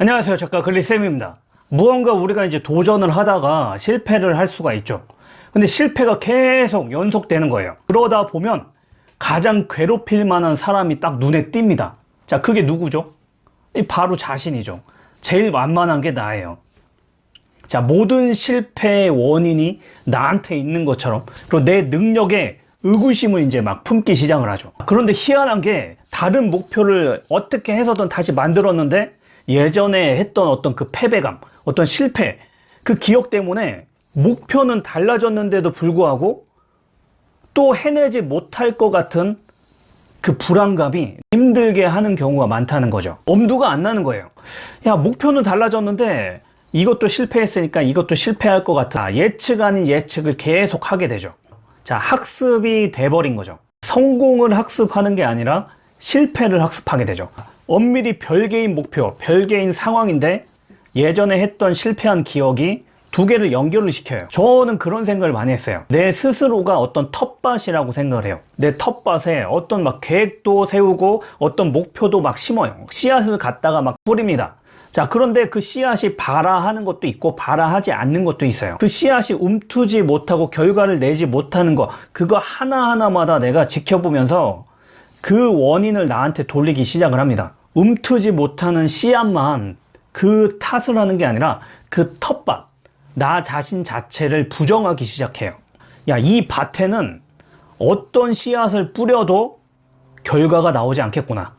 안녕하세요. 작가 글리쌤입니다. 무언가 우리가 이제 도전을 하다가 실패를 할 수가 있죠. 근데 실패가 계속 연속되는 거예요. 그러다 보면 가장 괴롭힐 만한 사람이 딱 눈에 띕니다. 자 그게 누구죠? 이 바로 자신이죠. 제일 만만한 게 나예요. 자 모든 실패의 원인이 나한테 있는 것처럼 그리고 내 능력에 의구심을 이제 막 품기 시작을 하죠. 그런데 희한한 게 다른 목표를 어떻게 해서든 다시 만들었는데 예전에 했던 어떤 그 패배감 어떤 실패 그 기억 때문에 목표는 달라졌는데도 불구하고 또 해내지 못할 것 같은 그 불안감이 힘들게 하는 경우가 많다는 거죠. 엄두가 안 나는 거예요. 야 목표는 달라졌는데 이것도 실패했으니까 이것도 실패할 것 같아. 예측 아닌 예측을 계속 하게 되죠. 자 학습이 돼버린 거죠. 성공을 학습하는 게 아니라 실패를 학습하게 되죠 엄밀히 별개인 목표 별개인 상황인데 예전에 했던 실패한 기억이 두 개를 연결을 시켜요. 저는 그런 생각을 많이 했어요. 내 스스로가 어떤 텃밭이라고 생각을 해요. 내 텃밭에 어떤 막 계획도 세우고 어떤 목표도 막 심어요. 씨앗을 갖다가 막 뿌립니다. 자 그런데 그 씨앗이 발아하는 것도 있고 발아하지 않는 것도 있어요. 그 씨앗이 움트지 못하고 결과를 내지 못하는 거 그거 하나하나마다 내가 지켜보면서 그 원인을 나한테 돌리기 시작을 합니다 움트지 못하는 씨앗만 그 탓을 하는 게 아니라 그 텃밭 나 자신 자체를 부정하기 시작해요. 야 이 밭에는 어떤 씨앗을 뿌려도 결과가 나오지 않겠구나.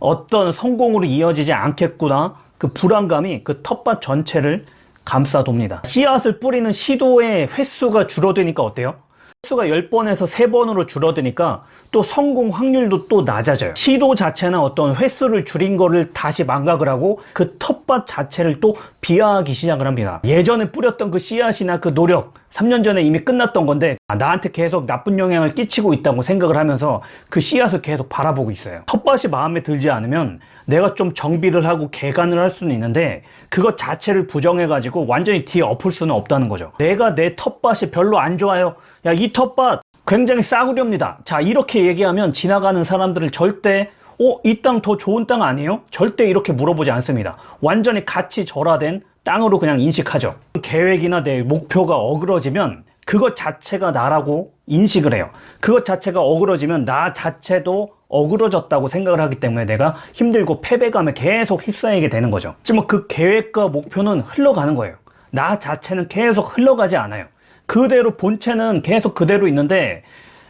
어떤 성공으로 이어지지 않겠구나. 그 불안감이 그 텃밭 전체를 감싸돕니다. 씨앗을 뿌리는 시도의 횟수가 줄어드니까 어때요? 횟수가 10번에서 3번으로 줄어드니까 또 성공 확률도 또 낮아져요. 시도 자체는 어떤 횟수를 줄인 거를 다시 망각을 하고 그 텃밭 자체를 또 비하하기 시작을 합니다. 예전에 뿌렸던 그 씨앗이나 그 노력 3년 전에 이미 끝났던 건데 아, 나한테 계속 나쁜 영향을 끼치고 있다고 생각을 하면서 그 씨앗을 계속 바라보고 있어요. 텃밭이 마음에 들지 않으면 내가 좀 정비를 하고 개간을 할 수는 있는데 그것 자체를 부정해 가지고 완전히 뒤에 엎을 수는 없다는 거죠. 내가 내 텃밭이 별로 안 좋아요. 야이 텃밭 굉장히 싸구려입니다. 자 이렇게 얘기하면 지나가는 사람들을 절대 어? 이 땅 더 좋은 땅 아니에요? 절대 이렇게 물어보지 않습니다. 완전히 같이 절하된 땅으로 그냥 인식하죠. 계획이나 내 목표가 어그러지면 그것 자체가 나라고 인식을 해요. 그것 자체가 어그러지면 나 자체도 어그러졌다고 생각을 하기 때문에 내가 힘들고 패배감에 계속 휩싸이게 되는 거죠. 하지만 그 계획과 목표는 흘러가는 거예요. 나 자체는 계속 흘러가지 않아요 그대로 본체는 계속 그대로 있는데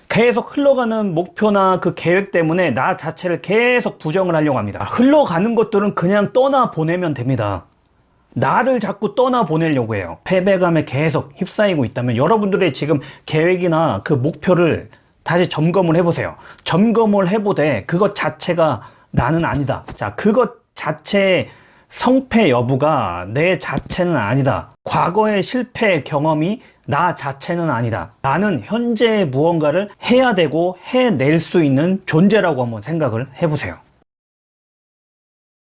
계속 흘러가는 목표나 그 계획 때문에 나 자체를 계속 부정을 하려고 합니다. 흘러가는 것들은 그냥 떠나 보내면 됩니다. 나를 자꾸 떠나 보내려고 해요. 패배감에 계속 휩싸이고 있다면 여러분들의 지금 계획이나 그 목표를 다시 점검을 해보세요. 점검을 해보되 그것 자체가 나는 아니다. 자 그것 자체의 성패 여부가 내 자체는 아니다. 과거의 실패 경험이 나 자체는 아니다. 나는 현재 무언가를 해야 되고 해낼 수 있는 존재라고 한번 생각을 해보세요